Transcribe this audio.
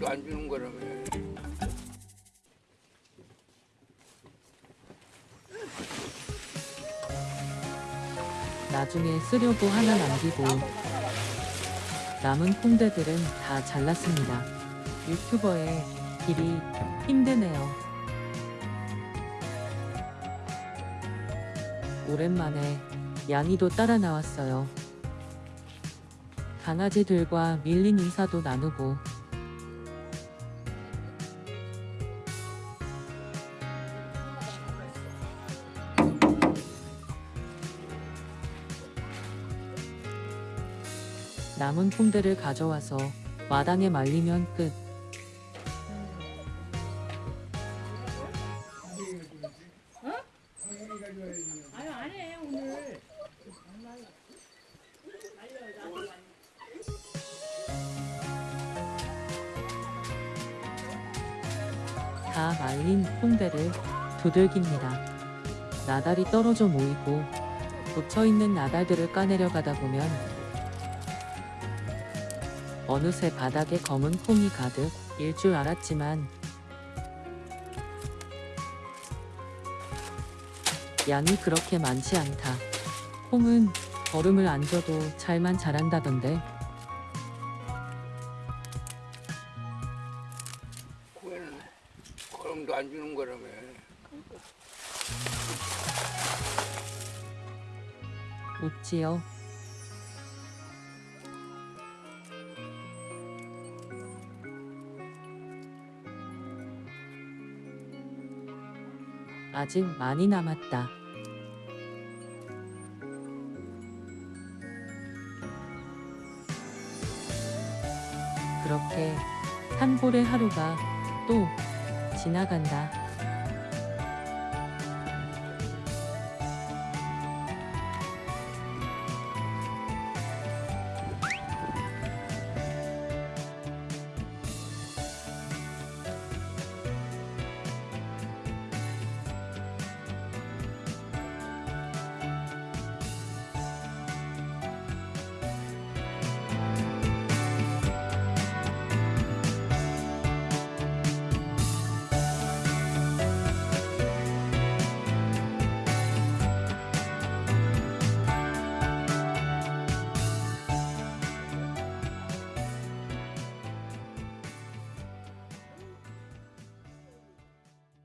거름도 안 주는 거라며. 나중에 쓰려고 하나 남기고 남은 콩대들은 다 잘랐습니다. 유튜버의 길이 힘드네요. 오랜만에 양이도 따라 나왔어요. 강아지들과 밀린 인사도 나누고 남은 콩대를 가져와서 마당에 말리면 끝. 다 말린 콩대를 두들깁니다. 나달이 떨어져 모이고 붙어있는 나달들을 까내려 가다 보면 어느새 바닥에 검은 콩이 가득 일 줄 알았지만 양이 그렇게 많지 않다. 콩은 걸음을 안 줘도 잘만 자란다던데 코에는 거름도 안 주는 거라며. 웃지요. 아직 많이 남았다. 그렇게 한 볼의 하루가 또 지나간다.